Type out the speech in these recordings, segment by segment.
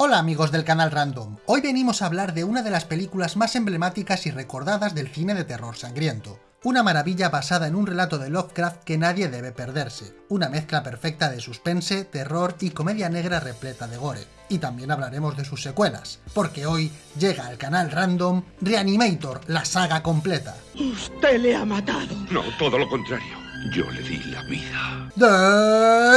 Hola amigos del canal Random, hoy venimos a hablar de una de las películas más emblemáticas y recordadas del cine de terror sangriento. Una maravilla basada en un relato de Lovecraft que nadie debe perderse. Una mezcla perfecta de suspense, terror y comedia negra repleta de gore. Y también hablaremos de sus secuelas, porque hoy llega al canal Random Reanimator, la saga completa. Usted le ha matado. No, todo lo contrario. Yo le di la vida.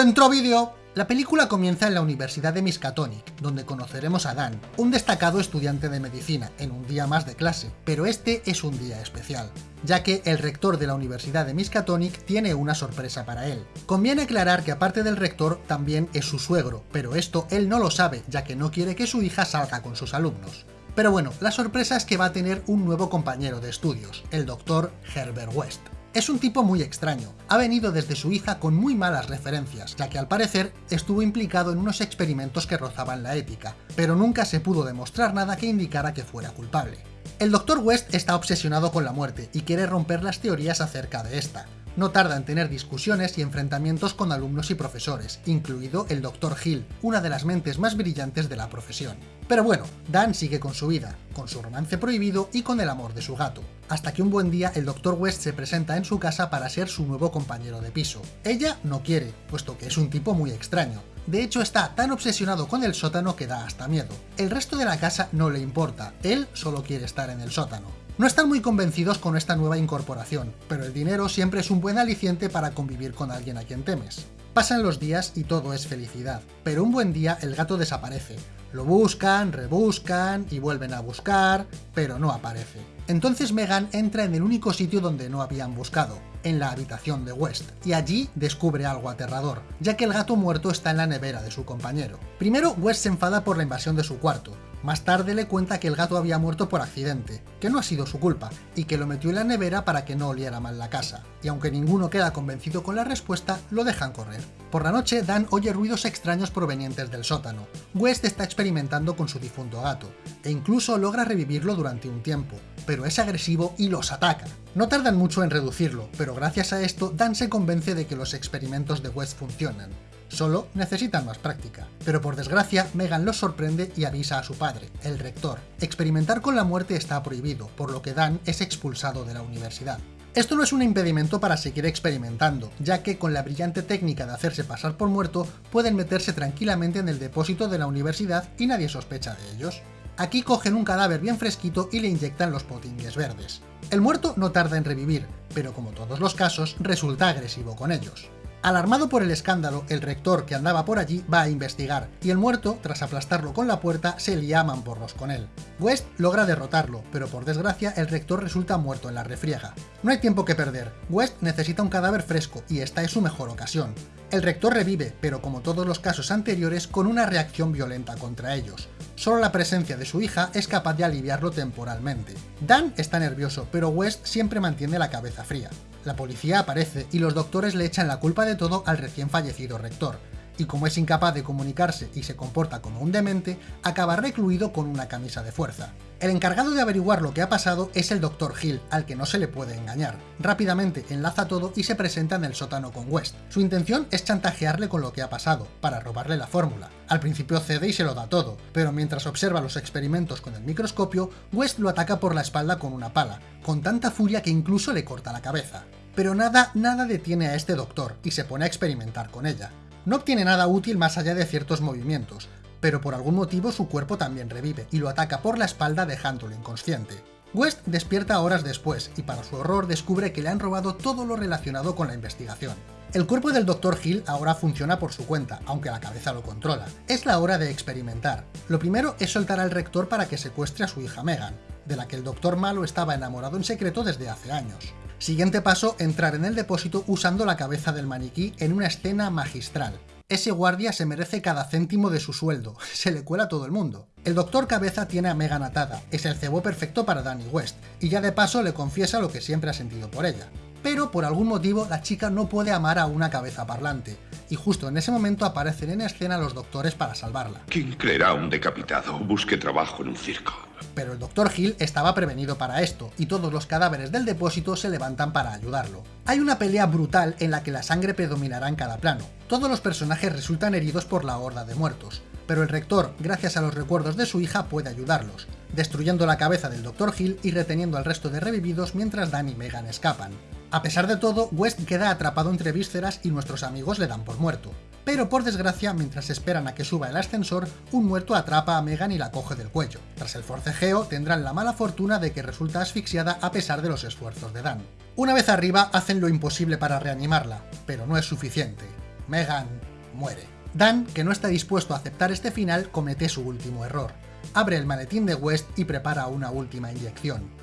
Dentro vídeo. La película comienza en la Universidad de Miskatonic, donde conoceremos a Dan, un destacado estudiante de medicina, en un día más de clase, pero este es un día especial, ya que el rector de la Universidad de Miskatonic tiene una sorpresa para él. Conviene aclarar que aparte del rector también es su suegro, pero esto él no lo sabe, ya que no quiere que su hija salga con sus alumnos. Pero bueno, la sorpresa es que va a tener un nuevo compañero de estudios, el doctor Herbert West. Es un tipo muy extraño, ha venido desde su hija con muy malas referencias, ya que al parecer estuvo implicado en unos experimentos que rozaban la ética, pero nunca se pudo demostrar nada que indicara que fuera culpable. El Dr. West está obsesionado con la muerte y quiere romper las teorías acerca de esta. No tarda en tener discusiones y enfrentamientos con alumnos y profesores, incluido el Dr. Hill, una de las mentes más brillantes de la profesión. Pero bueno, Dan sigue con su vida, con su romance prohibido y con el amor de su gato, hasta que un buen día el Dr. West se presenta en su casa para ser su nuevo compañero de piso. Ella no quiere, puesto que es un tipo muy extraño. De hecho está tan obsesionado con el sótano que da hasta miedo. El resto de la casa no le importa, él solo quiere estar en el sótano. No están muy convencidos con esta nueva incorporación, pero el dinero siempre es un buen aliciente para convivir con alguien a quien temes. Pasan los días y todo es felicidad, pero un buen día el gato desaparece. Lo buscan, rebuscan y vuelven a buscar, pero no aparece. Entonces Megan entra en el único sitio donde no habían buscado, en la habitación de West, y allí descubre algo aterrador, ya que el gato muerto está en la nevera de su compañero. Primero West se enfada por la invasión de su cuarto, más tarde le cuenta que el gato había muerto por accidente, que no ha sido su culpa, y que lo metió en la nevera para que no oliera mal la casa. Y aunque ninguno queda convencido con la respuesta, lo dejan correr. Por la noche, Dan oye ruidos extraños provenientes del sótano. West está experimentando con su difunto gato, e incluso logra revivirlo durante un tiempo, pero es agresivo y los ataca. No tardan mucho en reducirlo, pero gracias a esto, Dan se convence de que los experimentos de West funcionan solo necesitan más práctica. Pero por desgracia, Megan los sorprende y avisa a su padre, el rector. Experimentar con la muerte está prohibido, por lo que Dan es expulsado de la universidad. Esto no es un impedimento para seguir experimentando, ya que con la brillante técnica de hacerse pasar por muerto, pueden meterse tranquilamente en el depósito de la universidad y nadie sospecha de ellos. Aquí cogen un cadáver bien fresquito y le inyectan los potingues verdes. El muerto no tarda en revivir, pero como todos los casos, resulta agresivo con ellos. Alarmado por el escándalo, el rector que andaba por allí va a investigar, y el muerto, tras aplastarlo con la puerta, se lía porros con él. West logra derrotarlo, pero por desgracia el rector resulta muerto en la refriega. No hay tiempo que perder, West necesita un cadáver fresco, y esta es su mejor ocasión. El rector revive, pero como todos los casos anteriores, con una reacción violenta contra ellos. Solo la presencia de su hija es capaz de aliviarlo temporalmente. Dan está nervioso, pero West siempre mantiene la cabeza fría. La policía aparece y los doctores le echan la culpa de todo al recién fallecido rector, y como es incapaz de comunicarse y se comporta como un demente, acaba recluido con una camisa de fuerza. El encargado de averiguar lo que ha pasado es el Dr. Hill, al que no se le puede engañar. Rápidamente enlaza todo y se presenta en el sótano con West. Su intención es chantajearle con lo que ha pasado, para robarle la fórmula. Al principio cede y se lo da todo, pero mientras observa los experimentos con el microscopio, West lo ataca por la espalda con una pala, con tanta furia que incluso le corta la cabeza. Pero nada, nada detiene a este doctor, y se pone a experimentar con ella. No obtiene nada útil más allá de ciertos movimientos, pero por algún motivo su cuerpo también revive y lo ataca por la espalda dejándolo inconsciente. West despierta horas después y para su horror descubre que le han robado todo lo relacionado con la investigación. El cuerpo del Dr. Hill ahora funciona por su cuenta, aunque la cabeza lo controla. Es la hora de experimentar. Lo primero es soltar al rector para que secuestre a su hija Megan, de la que el Doctor Malo estaba enamorado en secreto desde hace años. Siguiente paso, entrar en el depósito usando la cabeza del maniquí en una escena magistral. Ese guardia se merece cada céntimo de su sueldo, se le cuela a todo el mundo. El doctor Cabeza tiene a Megan atada, es el cebo perfecto para Danny West, y ya de paso le confiesa lo que siempre ha sentido por ella. Pero por algún motivo la chica no puede amar a una cabeza parlante, y justo en ese momento aparecen en escena los doctores para salvarla. ¿Quién creerá un decapitado? Busque trabajo en un circo. Pero el Dr. Hill estaba prevenido para esto, y todos los cadáveres del depósito se levantan para ayudarlo. Hay una pelea brutal en la que la sangre predominará en cada plano. Todos los personajes resultan heridos por la horda de muertos, pero el rector, gracias a los recuerdos de su hija, puede ayudarlos, destruyendo la cabeza del Dr. Hill y reteniendo al resto de revividos mientras Dan y Megan escapan. A pesar de todo, West queda atrapado entre vísceras y nuestros amigos le dan por muerto. Pero por desgracia, mientras esperan a que suba el ascensor, un muerto atrapa a Megan y la coge del cuello. Tras el forcejeo, tendrán la mala fortuna de que resulta asfixiada a pesar de los esfuerzos de Dan. Una vez arriba, hacen lo imposible para reanimarla, pero no es suficiente. Megan muere. Dan, que no está dispuesto a aceptar este final, comete su último error. Abre el maletín de West y prepara una última inyección.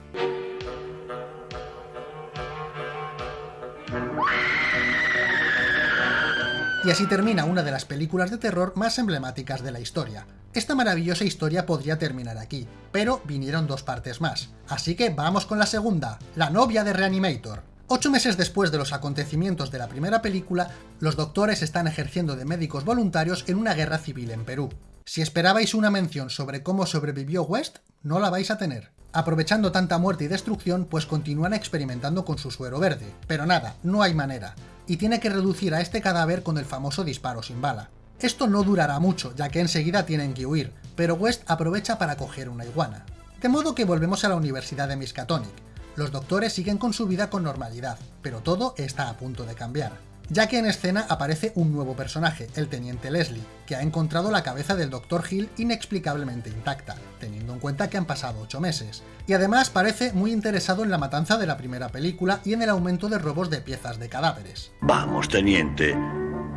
Y así termina una de las películas de terror más emblemáticas de la historia. Esta maravillosa historia podría terminar aquí, pero vinieron dos partes más. Así que vamos con la segunda, la novia de Reanimator. Ocho meses después de los acontecimientos de la primera película, los doctores están ejerciendo de médicos voluntarios en una guerra civil en Perú. Si esperabais una mención sobre cómo sobrevivió West, no la vais a tener. Aprovechando tanta muerte y destrucción, pues continúan experimentando con su suero verde. Pero nada, no hay manera y tiene que reducir a este cadáver con el famoso disparo sin bala. Esto no durará mucho, ya que enseguida tienen que huir, pero West aprovecha para coger una iguana. De modo que volvemos a la Universidad de Miskatonic. Los doctores siguen con su vida con normalidad, pero todo está a punto de cambiar ya que en escena aparece un nuevo personaje, el Teniente Leslie, que ha encontrado la cabeza del Dr. Hill inexplicablemente intacta, teniendo en cuenta que han pasado 8 meses. Y además parece muy interesado en la matanza de la primera película y en el aumento de robos de piezas de cadáveres. Vamos, teniente.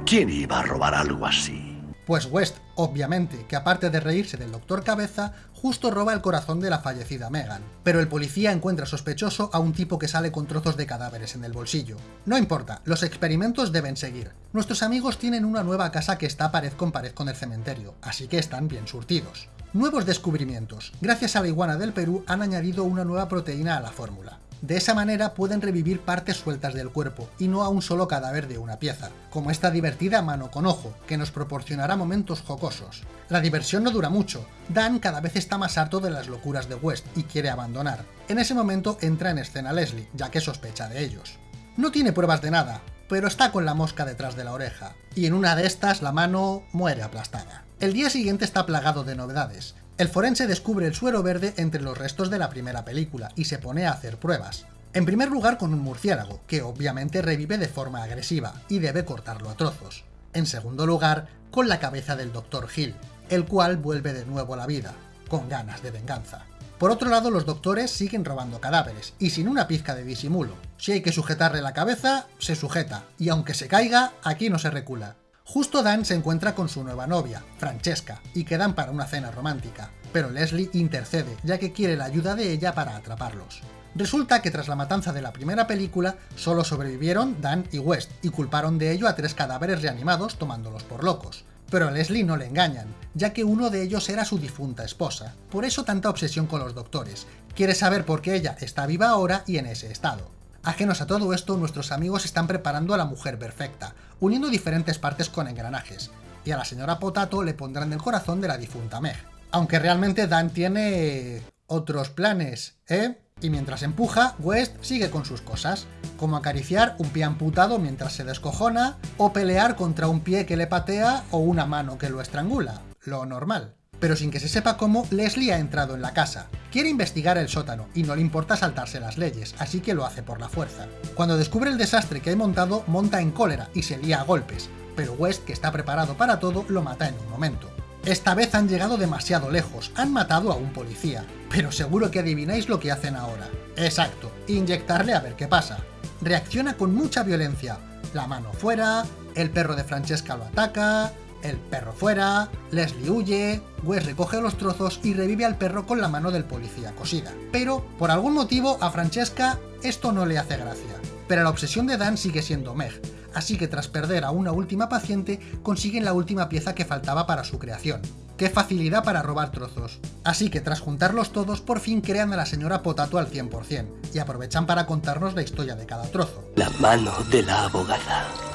¿Quién iba a robar algo así? Pues West, obviamente, que aparte de reírse del Doctor Cabeza, justo roba el corazón de la fallecida Megan. Pero el policía encuentra sospechoso a un tipo que sale con trozos de cadáveres en el bolsillo. No importa, los experimentos deben seguir. Nuestros amigos tienen una nueva casa que está pared con pared con el cementerio, así que están bien surtidos. Nuevos descubrimientos. Gracias a la iguana del Perú han añadido una nueva proteína a la fórmula. De esa manera pueden revivir partes sueltas del cuerpo, y no a un solo cadáver de una pieza, como esta divertida mano con ojo, que nos proporcionará momentos jocosos. La diversión no dura mucho, Dan cada vez está más harto de las locuras de West y quiere abandonar. En ese momento entra en escena Leslie, ya que sospecha de ellos. No tiene pruebas de nada, pero está con la mosca detrás de la oreja, y en una de estas la mano muere aplastada. El día siguiente está plagado de novedades, el forense descubre el suero verde entre los restos de la primera película y se pone a hacer pruebas. En primer lugar con un murciélago, que obviamente revive de forma agresiva y debe cortarlo a trozos. En segundo lugar, con la cabeza del Dr. Hill, el cual vuelve de nuevo a la vida, con ganas de venganza. Por otro lado, los doctores siguen robando cadáveres, y sin una pizca de disimulo. Si hay que sujetarle la cabeza, se sujeta, y aunque se caiga, aquí no se recula. Justo Dan se encuentra con su nueva novia, Francesca, y quedan para una cena romántica, pero Leslie intercede, ya que quiere la ayuda de ella para atraparlos. Resulta que tras la matanza de la primera película, solo sobrevivieron Dan y West, y culparon de ello a tres cadáveres reanimados tomándolos por locos. Pero a Leslie no le engañan, ya que uno de ellos era su difunta esposa. Por eso tanta obsesión con los doctores. Quiere saber por qué ella está viva ahora y en ese estado. Ajenos a todo esto, nuestros amigos están preparando a la mujer perfecta, uniendo diferentes partes con engranajes, y a la señora Potato le pondrán el corazón de la difunta Meg. Aunque realmente Dan tiene otros planes, ¿eh? Y mientras empuja, West sigue con sus cosas, como acariciar un pie amputado mientras se descojona, o pelear contra un pie que le patea o una mano que lo estrangula, lo normal pero sin que se sepa cómo, Leslie ha entrado en la casa. Quiere investigar el sótano, y no le importa saltarse las leyes, así que lo hace por la fuerza. Cuando descubre el desastre que ha montado, monta en cólera y se lía a golpes, pero West, que está preparado para todo, lo mata en un momento. Esta vez han llegado demasiado lejos, han matado a un policía, pero seguro que adivináis lo que hacen ahora. Exacto, inyectarle a ver qué pasa. Reacciona con mucha violencia, la mano fuera, el perro de Francesca lo ataca, el perro fuera, Leslie huye, Wes recoge los trozos y revive al perro con la mano del policía cosida. Pero, por algún motivo, a Francesca esto no le hace gracia. Pero la obsesión de Dan sigue siendo Meg, así que tras perder a una última paciente, consiguen la última pieza que faltaba para su creación. ¡Qué facilidad para robar trozos! Así que tras juntarlos todos, por fin crean a la señora Potato al 100%, y aprovechan para contarnos la historia de cada trozo. La mano de la abogada.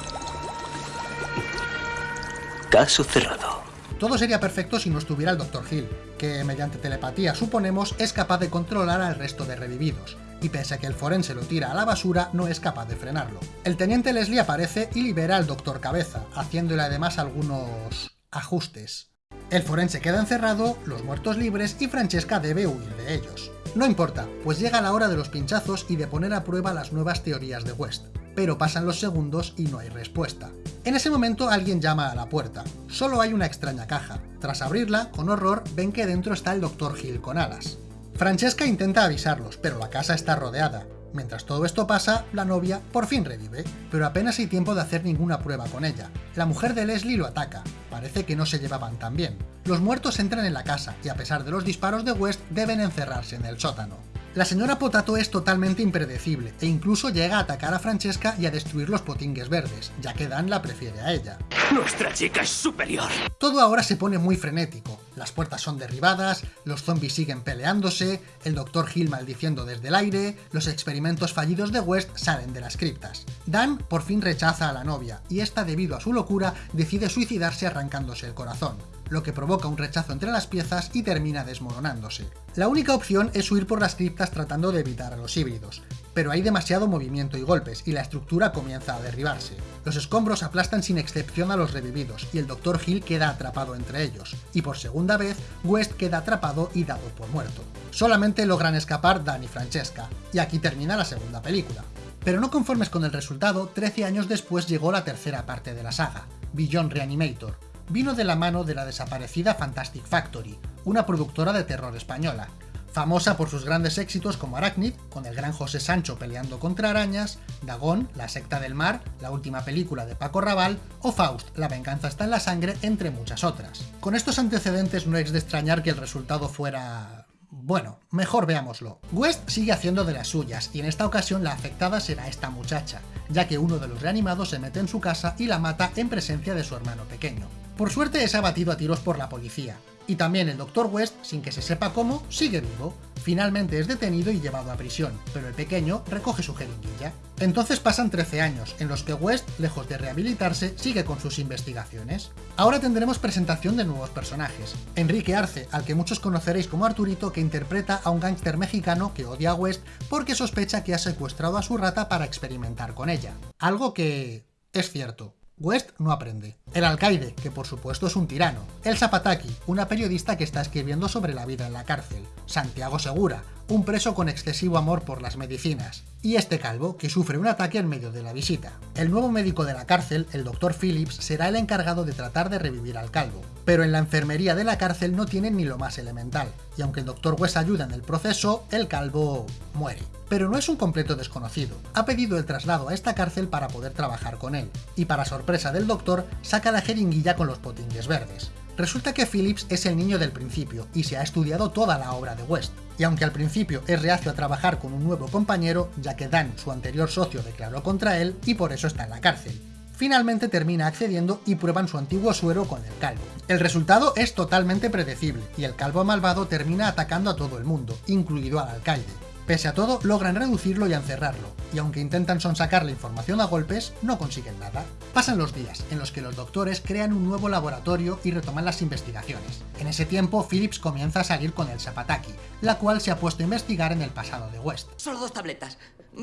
Caso cerrado. Todo sería perfecto si no estuviera el Dr. Hill, que mediante telepatía suponemos es capaz de controlar al resto de revividos, y pese a que el forense lo tira a la basura, no es capaz de frenarlo. El teniente Leslie aparece y libera al Dr. Cabeza, haciéndole además algunos... ajustes. El forense queda encerrado, los muertos libres y Francesca debe huir de ellos. No importa, pues llega la hora de los pinchazos y de poner a prueba las nuevas teorías de West, pero pasan los segundos y no hay respuesta. En ese momento alguien llama a la puerta. Solo hay una extraña caja. Tras abrirla, con horror, ven que dentro está el Dr. Hill con alas. Francesca intenta avisarlos, pero la casa está rodeada. Mientras todo esto pasa, la novia por fin revive, pero apenas hay tiempo de hacer ninguna prueba con ella. La mujer de Leslie lo ataca, parece que no se llevaban tan bien. Los muertos entran en la casa y a pesar de los disparos de West deben encerrarse en el sótano. La señora Potato es totalmente impredecible e incluso llega a atacar a Francesca y a destruir los potingues verdes, ya que Dan la prefiere a ella. Nuestra chica es superior. Todo ahora se pone muy frenético. Las puertas son derribadas, los zombies siguen peleándose, el Dr. Hill maldiciendo desde el aire, los experimentos fallidos de West salen de las criptas. Dan por fin rechaza a la novia, y esta debido a su locura decide suicidarse arrancándose el corazón lo que provoca un rechazo entre las piezas y termina desmoronándose. La única opción es huir por las criptas tratando de evitar a los híbridos, pero hay demasiado movimiento y golpes, y la estructura comienza a derribarse. Los escombros aplastan sin excepción a los revividos, y el Dr. Hill queda atrapado entre ellos, y por segunda vez, West queda atrapado y dado por muerto. Solamente logran escapar Dan y Francesca, y aquí termina la segunda película. Pero no conformes con el resultado, 13 años después llegó la tercera parte de la saga, Beyond Reanimator, vino de la mano de la desaparecida Fantastic Factory, una productora de terror española, famosa por sus grandes éxitos como Arachnid, con el gran José Sancho peleando contra arañas, Dagón, La secta del mar, la última película de Paco Raval, o Faust, La venganza está en la sangre, entre muchas otras. Con estos antecedentes no es de extrañar que el resultado fuera... Bueno, mejor veámoslo. West sigue haciendo de las suyas, y en esta ocasión la afectada será esta muchacha, ya que uno de los reanimados se mete en su casa y la mata en presencia de su hermano pequeño. Por suerte es abatido a tiros por la policía, y también el Dr. West, sin que se sepa cómo, sigue vivo. Finalmente es detenido y llevado a prisión, pero el pequeño recoge su jeringuilla. Entonces pasan 13 años, en los que West, lejos de rehabilitarse, sigue con sus investigaciones. Ahora tendremos presentación de nuevos personajes. Enrique Arce, al que muchos conoceréis como Arturito, que interpreta a un gángster mexicano que odia a West porque sospecha que ha secuestrado a su rata para experimentar con ella. Algo que... es cierto. West no aprende. El alcaide, que por supuesto es un tirano. El Zapataki, una periodista que está escribiendo sobre la vida en la cárcel. Santiago Segura, un preso con excesivo amor por las medicinas. Y este calvo, que sufre un ataque en medio de la visita. El nuevo médico de la cárcel, el Dr. Phillips, será el encargado de tratar de revivir al calvo. Pero en la enfermería de la cárcel no tienen ni lo más elemental, y aunque el Dr. West ayuda en el proceso, el calvo muere pero no es un completo desconocido. Ha pedido el traslado a esta cárcel para poder trabajar con él, y para sorpresa del doctor, saca la jeringuilla con los potingues verdes. Resulta que Phillips es el niño del principio, y se ha estudiado toda la obra de West, y aunque al principio es reacio a trabajar con un nuevo compañero, ya que Dan, su anterior socio, declaró contra él, y por eso está en la cárcel. Finalmente termina accediendo y prueban su antiguo suero con el calvo. El resultado es totalmente predecible, y el calvo malvado termina atacando a todo el mundo, incluido al alcalde. Pese a todo, logran reducirlo y encerrarlo, y aunque intentan sonsacar la información a golpes, no consiguen nada. Pasan los días, en los que los doctores crean un nuevo laboratorio y retoman las investigaciones. En ese tiempo, Phillips comienza a salir con el Zapataki, la cual se ha puesto a investigar en el pasado de West. Solo dos tabletas.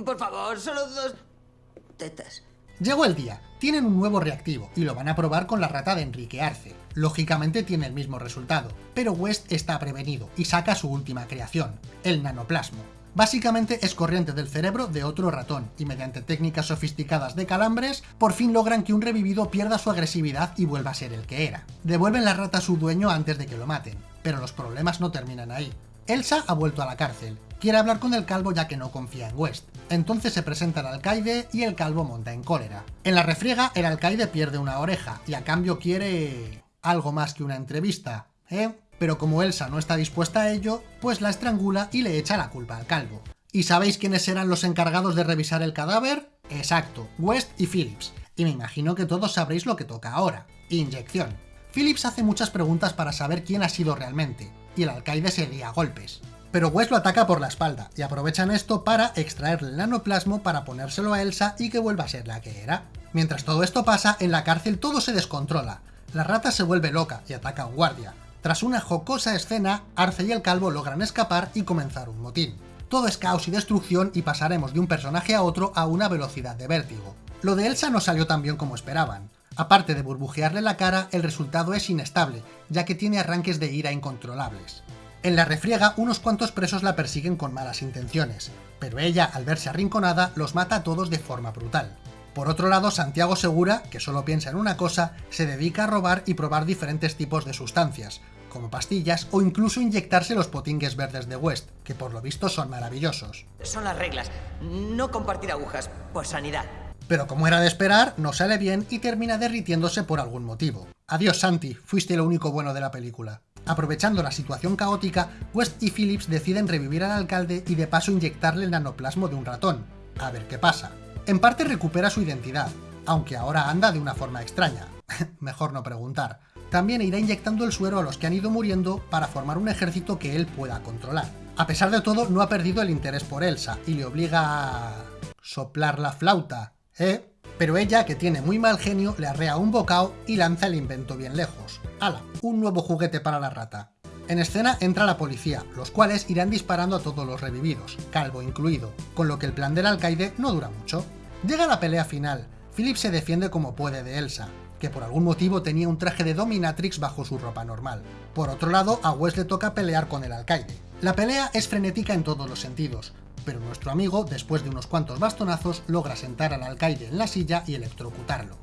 Por favor, solo dos... tetas. Llegó el día, tienen un nuevo reactivo y lo van a probar con la rata de Enrique Arce. Lógicamente tiene el mismo resultado, pero West está prevenido y saca su última creación, el nanoplasmo. Básicamente es corriente del cerebro de otro ratón, y mediante técnicas sofisticadas de calambres, por fin logran que un revivido pierda su agresividad y vuelva a ser el que era. Devuelven la rata a su dueño antes de que lo maten, pero los problemas no terminan ahí. Elsa ha vuelto a la cárcel, quiere hablar con el calvo ya que no confía en West. Entonces se presenta el alcaide y el calvo monta en cólera. En la refriega, el alcaide pierde una oreja, y a cambio quiere... algo más que una entrevista, ¿eh? Pero como Elsa no está dispuesta a ello, pues la estrangula y le echa la culpa al calvo. ¿Y sabéis quiénes serán los encargados de revisar el cadáver? Exacto, West y Phillips. Y me imagino que todos sabréis lo que toca ahora. Inyección. Phillips hace muchas preguntas para saber quién ha sido realmente, y el alcaide se lía a golpes. Pero West lo ataca por la espalda, y aprovechan esto para extraerle el nanoplasmo para ponérselo a Elsa y que vuelva a ser la que era. Mientras todo esto pasa, en la cárcel todo se descontrola. La rata se vuelve loca y ataca a un guardia, tras una jocosa escena, Arce y el Calvo logran escapar y comenzar un motín. Todo es caos y destrucción y pasaremos de un personaje a otro a una velocidad de vértigo. Lo de Elsa no salió tan bien como esperaban. Aparte de burbujearle la cara, el resultado es inestable, ya que tiene arranques de ira incontrolables. En la refriega, unos cuantos presos la persiguen con malas intenciones, pero ella, al verse arrinconada, los mata a todos de forma brutal. Por otro lado, Santiago Segura, que solo piensa en una cosa, se dedica a robar y probar diferentes tipos de sustancias, como pastillas o incluso inyectarse los potingues verdes de West, que por lo visto son maravillosos. Son las reglas. No compartir agujas, por sanidad. Pero como era de esperar, no sale bien y termina derritiéndose por algún motivo. Adiós Santi, fuiste lo único bueno de la película. Aprovechando la situación caótica, West y Phillips deciden revivir al alcalde y de paso inyectarle el nanoplasmo de un ratón. A ver qué pasa. En parte recupera su identidad, aunque ahora anda de una forma extraña. Mejor no preguntar. También irá inyectando el suero a los que han ido muriendo para formar un ejército que él pueda controlar. A pesar de todo, no ha perdido el interés por Elsa y le obliga a... soplar la flauta, ¿eh? Pero ella, que tiene muy mal genio, le arrea un bocado y lanza el invento bien lejos. ¡Hala! Un nuevo juguete para la rata. En escena entra la policía, los cuales irán disparando a todos los revividos, Calvo incluido, con lo que el plan del alcaide no dura mucho. Llega la pelea final, Philip se defiende como puede de Elsa, que por algún motivo tenía un traje de dominatrix bajo su ropa normal. Por otro lado, a Wes le toca pelear con el alcaide. La pelea es frenética en todos los sentidos, pero nuestro amigo, después de unos cuantos bastonazos, logra sentar al alcaide en la silla y electrocutarlo.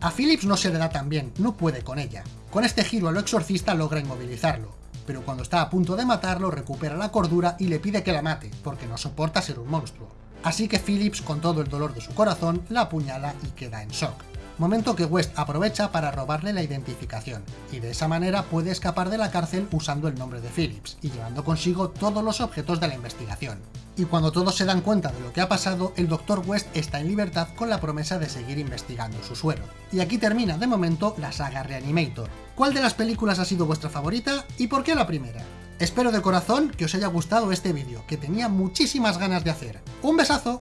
A Phillips no se le da tan bien, no puede con ella. Con este giro a lo exorcista logra inmovilizarlo, pero cuando está a punto de matarlo recupera la cordura y le pide que la mate, porque no soporta ser un monstruo. Así que Phillips, con todo el dolor de su corazón, la apuñala y queda en shock. Momento que West aprovecha para robarle la identificación, y de esa manera puede escapar de la cárcel usando el nombre de Phillips, y llevando consigo todos los objetos de la investigación. Y cuando todos se dan cuenta de lo que ha pasado, el Dr. West está en libertad con la promesa de seguir investigando su suero. Y aquí termina de momento la saga Reanimator. ¿Cuál de las películas ha sido vuestra favorita y por qué la primera? Espero de corazón que os haya gustado este vídeo, que tenía muchísimas ganas de hacer. ¡Un besazo!